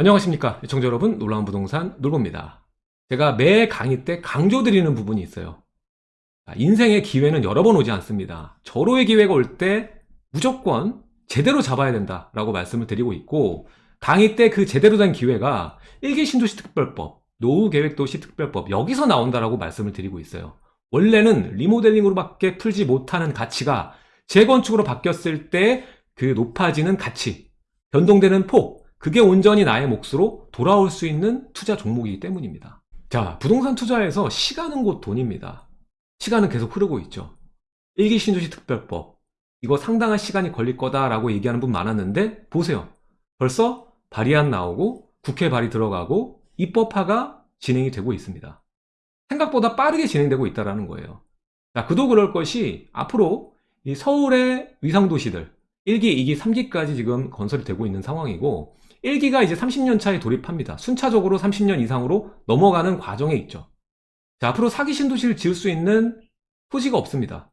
안녕하십니까 시청자 여러분. 놀라운 부동산 놀보입니다. 제가 매 강의 때 강조드리는 부분이 있어요. 자, 인생의 기회는 여러 번 오지 않습니다. 절호의 기회가 올 때 무조건 제대로 잡아야 된다 라고 말씀을 드리고 있고 강의 때 그 제대로 된 기회가 일기 신도시 특별법 노후계획도시 특별법 여기서 나온다라고 말씀을 드리고 있어요. 원래는 리모델링으로 밖에 풀지 못하는 가치가 재건축으로 바뀌었을 때 그 높아지는 가치 변동되는 폭 그게 온전히 나의 몫으로 돌아올 수 있는 투자 종목이기 때문입니다. 자 부동산 투자에서 시간은 곧 돈입니다. 시간은 계속 흐르고 있죠. 일기 신도시 특별법. 이거 상당한 시간이 걸릴 거다라고 얘기하는 분 많았는데 보세요. 벌써 발의안 나오고 국회 발의 들어가고 입법화가 진행이 되고 있습니다. 생각보다 빠르게 진행되고 있다는 거예요. 자, 그도 그럴 것이 앞으로 이 서울의 위상도시들 1기, 2기, 3기까지 지금 건설이 되고 있는 상황이고 1기가 이제 30년 차에 돌입합니다. 순차적으로 30년 이상으로 넘어가는 과정에 있죠. 자, 앞으로 4기 신도시를 지을 수 있는 토지가 없습니다.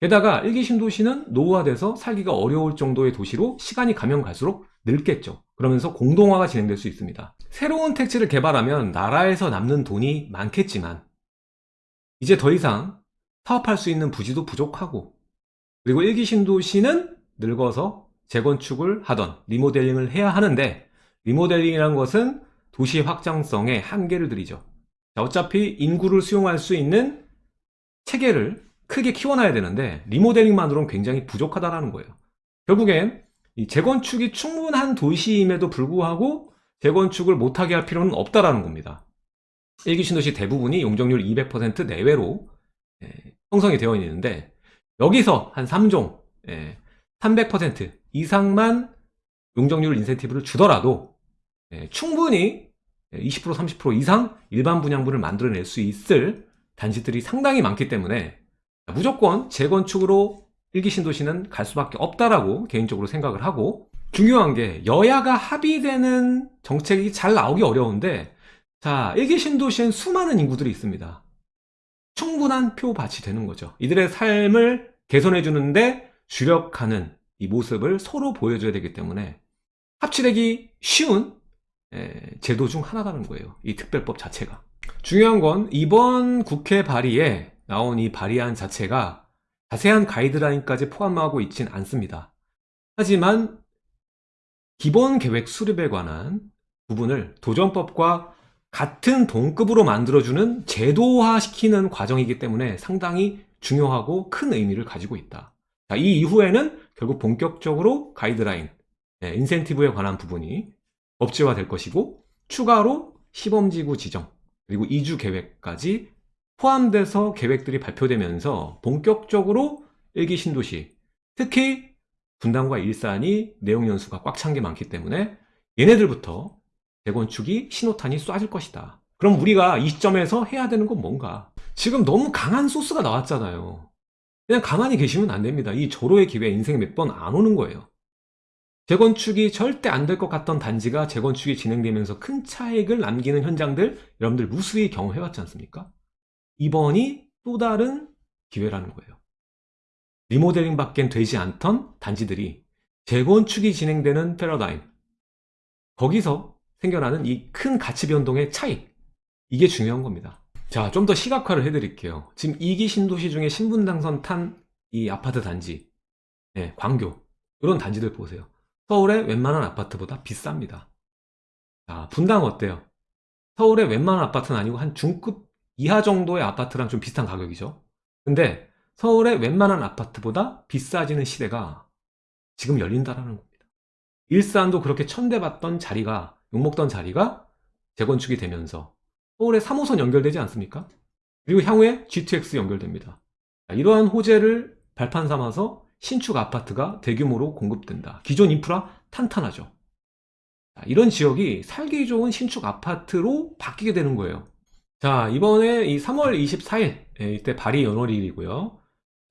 게다가 1기 신도시는 노후화돼서 살기가 어려울 정도의 도시로 시간이 가면 갈수록 늙겠죠. 그러면서 공동화가 진행될 수 있습니다. 새로운 택지를 개발하면 나라에서 남는 돈이 많겠지만 이제 더 이상 사업할 수 있는 부지도 부족하고 그리고 1기 신도시는 늙어서 재건축을 하던 리모델링을 해야 하는데 리모델링이라는 것은 도시 확장성에 한계를 들이죠. 자, 어차피 인구를 수용할 수 있는 체계를 크게 키워놔야 되는데 리모델링만으로는 굉장히 부족하다는 거예요. 결국엔 이 재건축이 충분한 도시임에도 불구하고 재건축을 못하게 할 필요는 없다라는 겁니다. 1기 신도시 대부분이 용적률 200% 내외로 예, 형성이 되어 있는데 여기서 한 3종 예, 300% 이상만 용적률 인센티브를 주더라도 예, 충분히 20% 30% 이상 일반 분양분을 만들어낼 수 있을 단지들이 상당히 많기 때문에 무조건 재건축으로 일기 신도시는 갈 수밖에 없다라고 개인적으로 생각을 하고 중요한 게 여야가 합의되는 정책이 잘 나오기 어려운데 자 일기 신도시엔 수많은 인구들이 있습니다. 충분한 표밭이 되는 거죠. 이들의 삶을 개선해 주는데 주력하는 이 모습을 서로 보여줘야 되기 때문에 합치되기 쉬운 제도 중 하나라는 거예요 이 특별법 자체가. 중요한 건 이번 국회 발의에 나온 이 발의안 자체가 자세한 가이드라인까지 포함하고 있진 않습니다. 하지만 기본 계획 수립에 관한 부분을 도전법과 같은 동급으로 만들어주는 제도화시키는 과정이기 때문에 상당히 중요하고 큰 의미를 가지고 있다. 자, 이 이후에는 결국 본격적으로 가이드라인, 네, 인센티브에 관한 부분이 법제화 될 것이고 추가로 시범지구 지정, 그리고 이주 계획까지 포함돼서 계획들이 발표되면서 본격적으로 일기 신도시, 특히 분당과 일산이 내용 연수가 꽉 찬 게 많기 때문에 얘네들부터 재건축이 신호탄이 쏴질 것이다. 그럼 우리가 이 시점에서 해야 되는 건 뭔가? 지금 너무 강한 소스가 나왔잖아요. 그냥 가만히 계시면 안 됩니다. 이 절호의 기회 인생에 몇번 안 오는 거예요. 재건축이 절대 안 될 것 같던 단지가 재건축이 진행되면서 큰 차익을 남기는 현장들 여러분들 무수히 경험해왔지 않습니까? 이번이 또 다른 기회라는 거예요. 리모델링 밖엔 되지 않던 단지들이 재건축이 진행되는 패러다임 거기서 생겨나는 이 큰 가치 변동의 차익 이게 중요한 겁니다. 자, 좀 더 시각화를 해드릴게요. 지금 2기 신도시 중에 신분당선 탄 이 아파트 단지, 네, 광교, 이런 단지들 보세요. 서울의 웬만한 아파트보다 비쌉니다. 자, 분당 어때요? 서울의 웬만한 아파트는 아니고 한 중급 이하 정도의 아파트랑 좀 비슷한 가격이죠. 근데 서울의 웬만한 아파트보다 비싸지는 시대가 지금 열린다라는 겁니다. 일산도 그렇게 천대받던 자리가, 욕먹던 자리가 재건축이 되면서 서울에 3호선 연결되지 않습니까? 그리고 향후에 GTX 연결됩니다. 이러한 호재를 발판 삼아서 신축 아파트가 대규모로 공급된다. 기존 인프라 탄탄하죠. 이런 지역이 살기 좋은 신축 아파트로 바뀌게 되는 거예요. 자, 이번에 이 3월 24일, 예, 이때 발의 연월일이고요.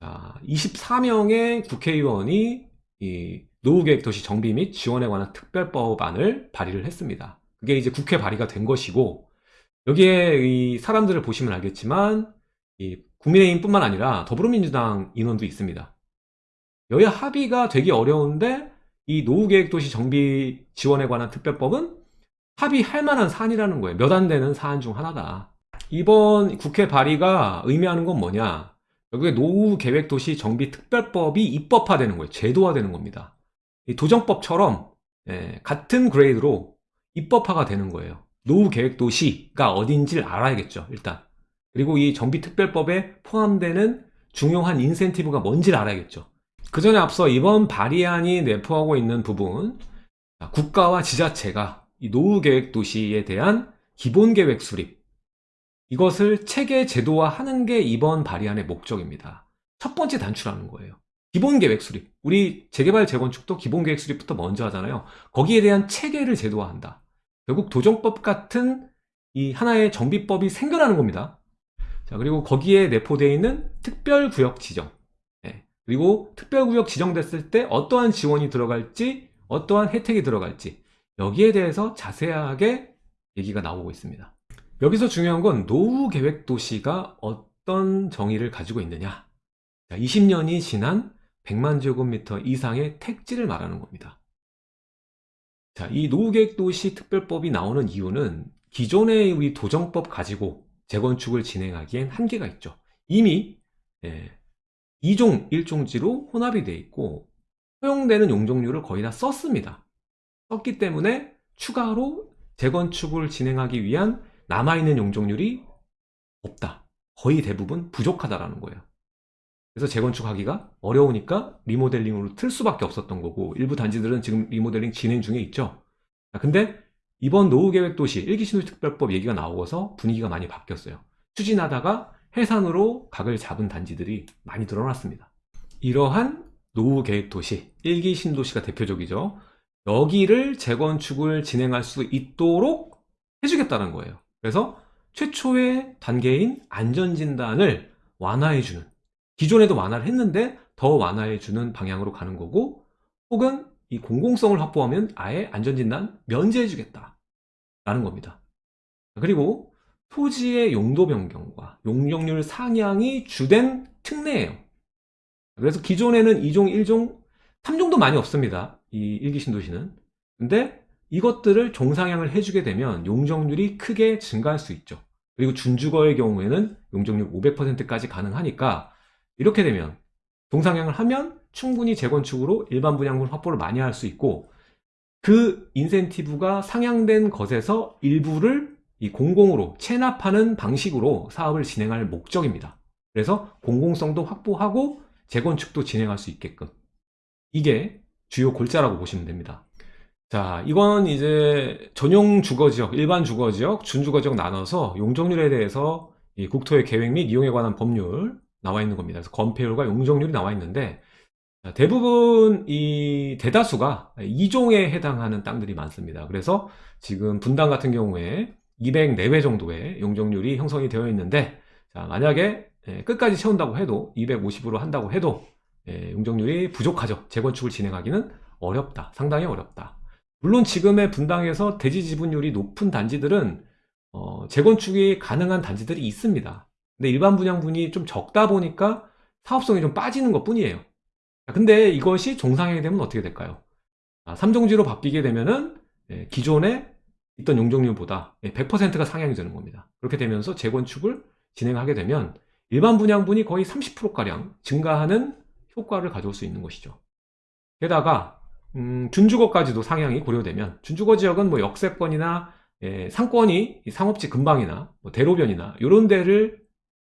자, 24명의 국회의원이 이 노후계획 도시 정비 및 지원에 관한 특별법안을 발의를 했습니다. 그게 이제 국회 발의가 된 것이고, 여기에 이 사람들을 보시면 알겠지만 이 국민의힘뿐만 아니라 더불어민주당 인원도 있습니다. 여야 합의가 되기 어려운데 이 노후계획도시 정비 지원에 관한 특별법은 합의할 만한 사안이라는 거예요. 몇 안 되는 사안 중 하나다. 이번 국회 발의가 의미하는 건 뭐냐? 결국에 노후계획도시 정비 특별법이 입법화되는 거예요. 제도화되는 겁니다. 이 도정법처럼 예, 같은 그레이드로 입법화가 되는 거예요. 노후 계획 도시가 어딘지를 알아야겠죠. 일단. 그리고 이 정비특별법에 포함되는 중요한 인센티브가 뭔지를 알아야겠죠. 그 전에 앞서 이번 발의안이 내포하고 있는 부분 자, 국가와 지자체가 이 노후계획 도시에 대한 기본계획 수립 이것을 체계 제도화하는 게 이번 발의안의 목적입니다. 첫 번째 단추라는 거예요. 기본계획 수립. 우리 재개발 재건축도 기본계획 수립부터 먼저 하잖아요. 거기에 대한 체계를 제도화한다. 결국 도정법 같은 이 하나의 정비법이 생겨나는 겁니다. 자, 그리고 거기에 내포되어 있는 특별구역 지정. 예, 그리고 특별구역 지정됐을 때 어떠한 지원이 들어갈지, 어떠한 혜택이 들어갈지, 여기에 대해서 자세하게 얘기가 나오고 있습니다. 여기서 중요한 건 노후 계획 도시가 어떤 정의를 가지고 있느냐. 20년이 지난 100만 제곱미터 이상의 택지를 말하는 겁니다. 자, 이 노후계획도시 특별법이 나오는 이유는 기존의 우리 도정법 가지고 재건축을 진행하기엔 한계가 있죠. 이미 예, 2종 1종지로 혼합이 되어 있고 허용되는 용적률을 거의 다 썼습니다. 썼기 때문에 추가로 재건축을 진행하기 위한 남아있는 용적률이 없다. 거의 대부분 부족하다라는 거예요. 그래서 재건축하기가 어려우니까 리모델링으로 틀 수밖에 없었던 거고 일부 단지들은 지금 리모델링 진행 중에 있죠. 근데 이번 노후계획도시 일기 신도시특별법 얘기가 나오고서 분위기가 많이 바뀌었어요. 추진하다가 해산으로 각을 잡은 단지들이 많이 늘어났습니다. 이러한 노후계획도시, 일기 신도시가 대표적이죠. 여기를 재건축을 진행할 수 있도록 해주겠다는 거예요. 그래서 최초의 단계인 안전진단을 완화해주는 기존에도 완화를 했는데 더 완화해 주는 방향으로 가는 거고 혹은 이 공공성을 확보하면 아예 안전진단 면제해 주겠다 라는 겁니다. 그리고 토지의 용도 변경과 용적률 상향이 주된 특례예요. 그래서 기존에는 2종, 1종, 3종도 많이 없습니다. 이 일기 신도시는. 근데 이것들을 종상향을 해주게 되면 용적률이 크게 증가할 수 있죠. 그리고 준주거의 경우에는 용적률 500%까지 가능하니까 이렇게 되면 종상향을 하면 충분히 재건축으로 일반 분양분 확보를 많이 할 수 있고 그 인센티브가 상향된 것에서 일부를 이 공공으로 체납하는 방식으로 사업을 진행할 목적입니다. 그래서 공공성도 확보하고 재건축도 진행할 수 있게끔 이게 주요 골자라고 보시면 됩니다. 자, 이건 이제 전용 주거지역, 일반 주거지역, 준주거지역 나눠서 용적률에 대해서 국토의 계획 및 이용에 관한 법률 나와 있는 겁니다. 그래서 건폐율과 용적률이 나와 있는데 대부분 이 대다수가 2종에 해당하는 땅들이 많습니다. 그래서 지금 분당 같은 경우에 200 내외 정도의 용적률이 형성이 되어 있는데 자, 만약에 예, 끝까지 채운다고 해도 250으로 한다고 해도 예, 용적률이 부족하죠. 재건축을 진행하기는 어렵다. 상당히 어렵다. 물론 지금의 분당에서 대지 지분율이 높은 단지들은 어, 재건축이 가능한 단지들이 있습니다. 근데 일반 분양분이 좀 적다 보니까 사업성이 좀 빠지는 것 뿐이에요. 근데 이것이 종상향이 되면 어떻게 될까요? 3종지로 아, 바뀌게 되면은 예, 기존에 있던 용적률보다 100%가 상향이 되는 겁니다. 그렇게 되면서 재건축을 진행하게 되면 일반 분양분이 거의 30%가량 증가하는 효과를 가져올 수 있는 것이죠. 게다가 음, 준주거까지도 상향이 고려되면 준주거 지역은 뭐 역세권이나 예, 상권이 상업지 근방이나 뭐 대로변이나 이런 데를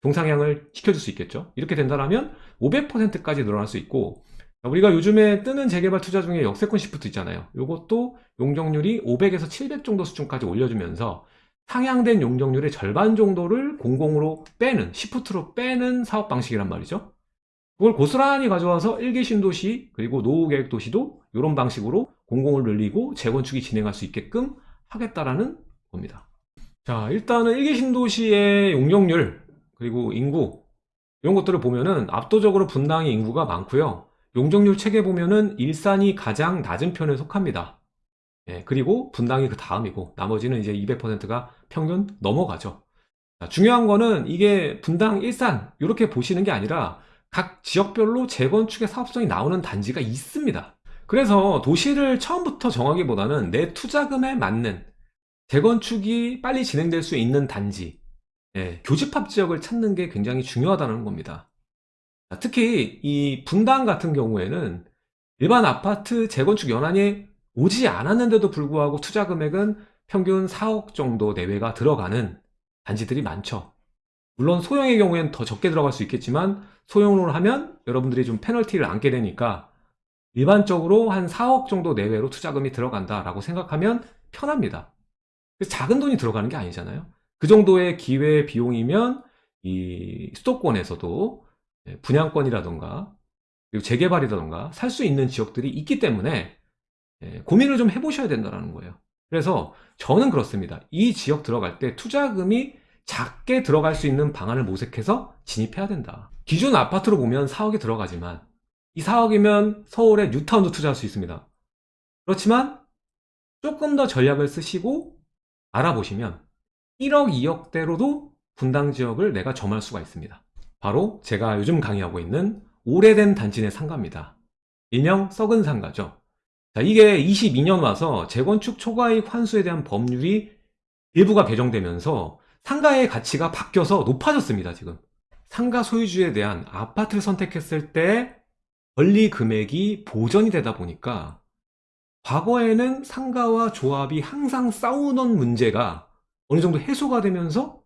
동상향을 시켜줄 수 있겠죠. 이렇게 된다면 500%까지 늘어날 수 있고 우리가 요즘에 뜨는 재개발 투자 중에 역세권 시프트 있잖아요. 이것도 용적률이 500에서 700 정도 수준까지 올려주면서 상향된 용적률의 절반 정도를 공공으로 빼는 시프트로 빼는 사업 방식이란 말이죠. 그걸 고스란히 가져와서 일개 신도시 그리고 노후계획 도시도 이런 방식으로 공공을 늘리고 재건축이 진행할 수 있게끔 하겠다라는 겁니다. 자 일단은 일개 신도시의 용적률 그리고 인구 이런 것들을 보면은 압도적으로 분당의 인구가 많고요. 용적률 책에 보면은 일산이 가장 낮은 편에 속합니다. 예, 그리고 분당이 그 다음이고 나머지는 이제 200%가 평균 넘어가죠. 자, 중요한 거는 이게 분당, 일산 이렇게 보시는 게 아니라 각 지역별로 재건축의 사업성이 나오는 단지가 있습니다. 그래서 도시를 처음부터 정하기보다는 내 투자금에 맞는 재건축이 빨리 진행될 수 있는 단지, 예, 교집합 지역을 찾는 게 굉장히 중요하다는 겁니다. 자, 특히 이 분당 같은 경우에는 일반 아파트 재건축 연한이 오지 않았는데도 불구하고 투자 금액은 평균 4억 정도 내외가 들어가는 단지들이 많죠. 물론 소형의 경우에는 더 적게 들어갈 수 있겠지만 소형으로 하면 여러분들이 좀 페널티를 안게 되니까 일반적으로 한 4억 정도 내외로 투자금이 들어간다라고 생각하면 편합니다. 작은 돈이 들어가는 게 아니잖아요. 그 정도의 기회 비용이면 이 수도권에서도 예, 분양권이라던가 그리고 재개발이라던가 살 수 있는 지역들이 있기 때문에 예, 고민을 좀 해보셔야 된다는 거예요. 그래서 저는 그렇습니다. 이 지역 들어갈 때 투자금이 작게 들어갈 수 있는 방안을 모색해서 진입해야 된다. 기존 아파트로 보면 4억이 들어가지만 이 4억이면 서울의 뉴타운도 투자할 수 있습니다. 그렇지만 조금 더 전략을 쓰시고 알아보시면 1억, 2억대로도 분당 지역을 내가 점할 수가 있습니다. 바로 제가 요즘 강의하고 있는 오래된 단지 내 상가입니다. 일명 썩은 상가죠. 자, 이게 22년 와서 재건축 초과이익 환수에 대한 법률이 일부가 개정되면서 상가의 가치가 바뀌어서 높아졌습니다, 지금. 상가 소유주에 대한 아파트를 선택했을 때 권리 금액이 보전이 되다 보니까 과거에는 상가와 조합이 항상 싸우는 문제가 어느 정도 해소가 되면서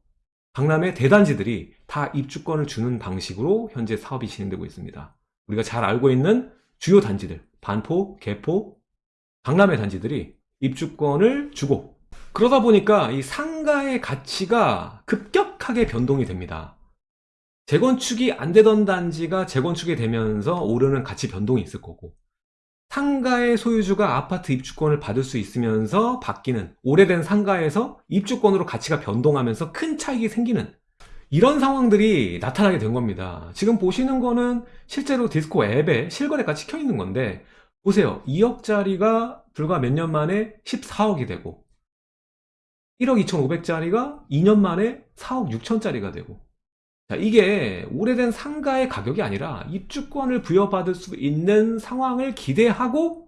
강남의 대단지들이 다 입주권을 주는 방식으로 현재 사업이 진행되고 있습니다. 우리가 잘 알고 있는 주요 단지들, 반포, 개포, 강남의 단지들이 입주권을 주고 그러다 보니까 이 상가의 가치가 급격하게 변동이 됩니다. 재건축이 안 되던 단지가 재건축이 되면서 오르는 가치 변동이 있을 거고 상가의 소유주가 아파트 입주권을 받을 수 있으면서 바뀌는 오래된 상가에서 입주권으로 가치가 변동하면서 큰 차익이 생기는 이런 상황들이 나타나게 된 겁니다. 지금 보시는 거는 실제로 디스코 앱에 실거래가 찍혀 있는 건데 보세요. 2억짜리가 불과 몇 년 만에 14억이 되고 1억 2,500짜리가 2년 만에 4억 6천짜리가 되고 자, 이게 오래된 상가의 가격이 아니라 입주권을 부여받을 수 있는 상황을 기대하고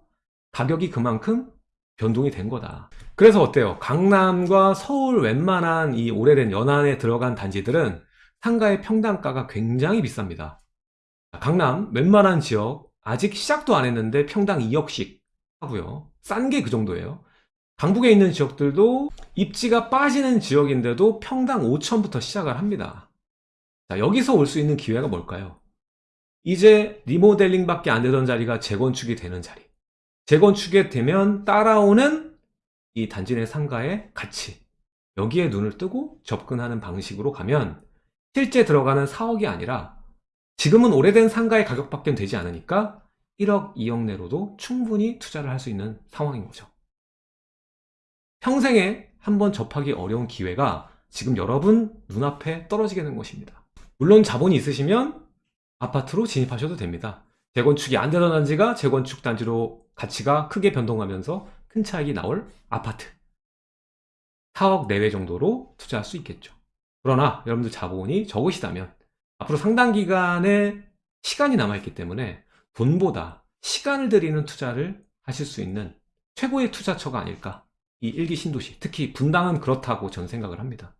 가격이 그만큼 변동이 된 거다. 그래서 어때요? 강남과 서울 웬만한 이 오래된 연안에 들어간 단지들은 상가의 평당가가 굉장히 비쌉니다. 강남 웬만한 지역 아직 시작도 안 했는데 평당 2억씩 하고요. 싼 게 그 정도예요. 강북에 있는 지역들도 입지가 빠지는 지역인데도 평당 5천부터 시작을 합니다. 자, 여기서 올 수 있는 기회가 뭘까요? 이제 리모델링밖에 안 되던 자리가 재건축이 되는 자리. 재건축이 되면 따라오는 이 단지 내 상가의 가치. 여기에 눈을 뜨고 접근하는 방식으로 가면 실제 들어가는 4억이 아니라 지금은 오래된 상가의 가격밖에 되지 않으니까 1억, 2억 내로도 충분히 투자를 할 수 있는 상황인 거죠. 평생에 한 번 접하기 어려운 기회가 지금 여러분 눈앞에 떨어지게 된 것입니다. 물론 자본이 있으시면 아파트로 진입하셔도 됩니다. 재건축이 안 되던 단지가 재건축 단지로 가치가 크게 변동하면서 큰 차익이 나올 아파트. 4억 내외 정도로 투자할 수 있겠죠. 그러나 여러분들 자본이 적으시다면 앞으로 상당 기간의 시간이 남아있기 때문에 돈보다 시간을 들이는 투자를 하실 수 있는 최고의 투자처가 아닐까. 이 일기 신도시, 특히 분당은 그렇다고 전 생각을 합니다.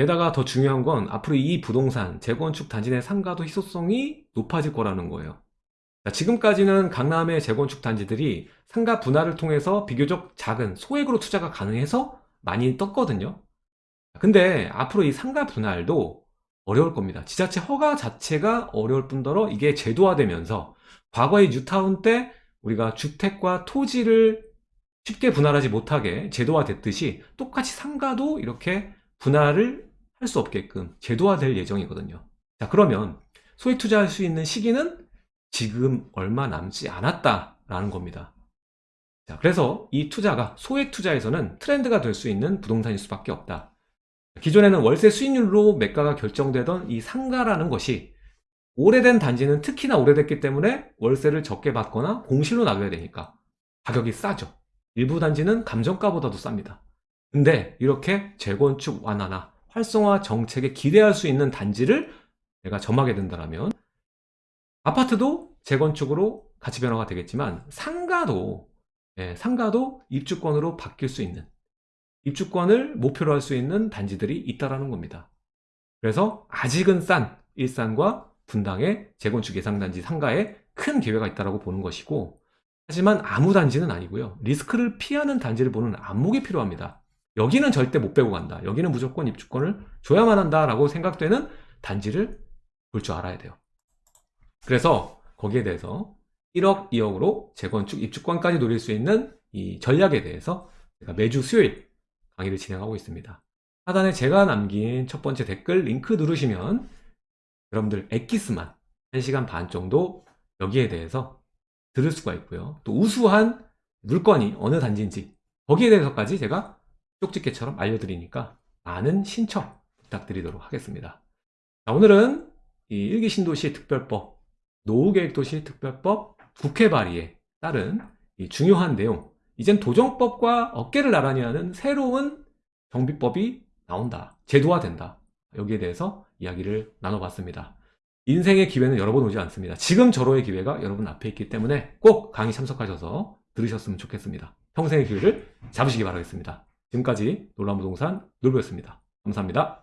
게다가 더 중요한 건 앞으로 이 부동산 재건축 단지 내 상가도 희소성이 높아질 거라는 거예요. 지금까지는 강남의 재건축 단지들이 상가 분할을 통해서 비교적 작은 소액으로 투자가 가능해서 많이 떴거든요. 근데 앞으로 이 상가 분할도 어려울 겁니다. 지자체 허가 자체가 어려울 뿐더러 이게 제도화되면서 과거의 뉴타운 때 우리가 주택과 토지를 쉽게 분할하지 못하게 제도화됐듯이 똑같이 상가도 이렇게 분할을 할 수 없게끔 제도화될 예정이거든요. 자, 그러면 소액 투자할 수 있는 시기는 지금 얼마 남지 않았다라는 겁니다. 자, 그래서 이 투자가 소액 투자에서는 트렌드가 될 수 있는 부동산일 수밖에 없다. 기존에는 월세 수익률로 매가가 결정되던 이 상가라는 것이 오래된 단지는 특히나 오래됐기 때문에 월세를 적게 받거나 공실로 나가야 되니까 가격이 싸죠. 일부 단지는 감정가보다도 쌉니다. 근데 이렇게 재건축 완화나 활성화 정책에 기대할 수 있는 단지를 내가 점하게 된다면 아파트도 재건축으로 가치 변화가 되겠지만 상가도 예, 상가도 입주권으로 바뀔 수 있는 입주권을 목표로 할 수 있는 단지들이 있다라는 겁니다. 그래서 아직은 싼 일산과 분당의 재건축 예상단지 상가에 큰 기회가 있다고 보는 것이고 하지만 아무 단지는 아니고요. 리스크를 피하는 단지를 보는 안목이 필요합니다. 여기는 절대 못 빼고 간다. 여기는 무조건 입주권을 줘야만 한다라고 생각되는 단지를 볼 줄 알아야 돼요. 그래서 거기에 대해서 1억, 2억으로 재건축 입주권까지 노릴 수 있는 이 전략에 대해서 제가 매주 수요일 강의를 진행하고 있습니다. 하단에 제가 남긴 첫 번째 댓글 링크 누르시면 여러분들 엑기스만 1시간 반 정도 여기에 대해서 들을 수가 있고요. 또 우수한 물건이 어느 단지인지 거기에 대해서까지 제가 쪽집게처럼 알려드리니까 많은 신청 부탁드리도록 하겠습니다. 자, 오늘은 이 일기 신도시 특별법, 노후계획도시 특별법 국회 발의에 따른 이 중요한 내용, 이젠 도정법과 어깨를 나란히 하는 새로운 정비법이 나온다. 제도화된다. 여기에 대해서 이야기를 나눠봤습니다. 인생의 기회는 여러 번 오지 않습니다. 지금 저로의 기회가 여러분 앞에 있기 때문에 꼭 강의 참석하셔서 들으셨으면 좋겠습니다. 평생의 기회를 잡으시기 바라겠습니다. 지금까지 놀라운 부동산 놀부였습니다. 감사합니다.